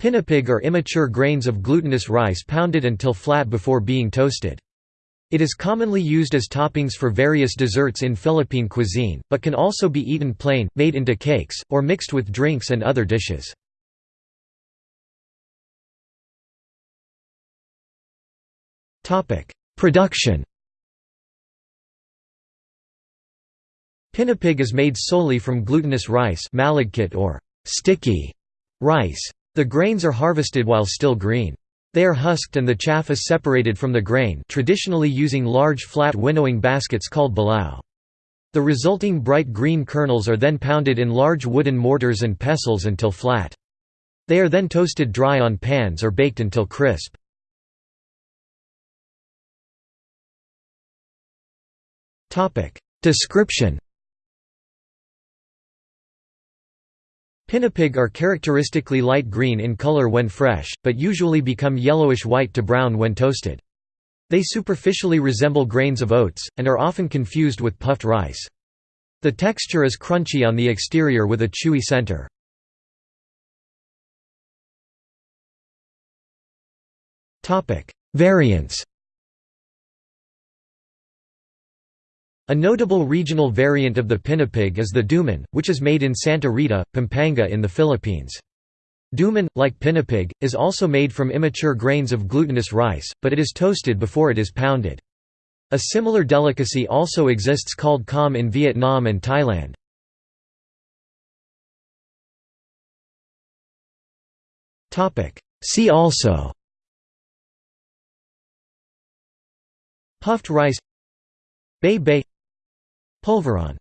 Pinipig are immature grains of glutinous rice pounded until flat before being toasted. It is commonly used as toppings for various desserts in Philippine cuisine, but can also be eaten plain, made into cakes, or mixed with drinks and other dishes. Production Pinipig is made solely from glutinous rice or sticky rice. The grains are harvested while still green. They are husked and the chaff is separated from the grain traditionally using large flat winnowing baskets called bilao. The resulting bright green kernels are then pounded in large wooden mortars and pestles until flat. They are then toasted dry on pans or baked until crisp. Description Pinipig are characteristically light green in color when fresh, but usually become yellowish-white to brown when toasted. They superficially resemble grains of oats, and are often confused with puffed rice. The texture is crunchy on the exterior with a chewy center. Variants A notable regional variant of the pinipig is the duman, which is made in Santa Rita, Pampanga in the Philippines. Duman, like pinipig, is also made from immature grains of glutinous rice, but it is toasted before it is pounded. A similar delicacy also exists called com in Vietnam and Thailand. See also Puffed rice Baye-baye Polvorón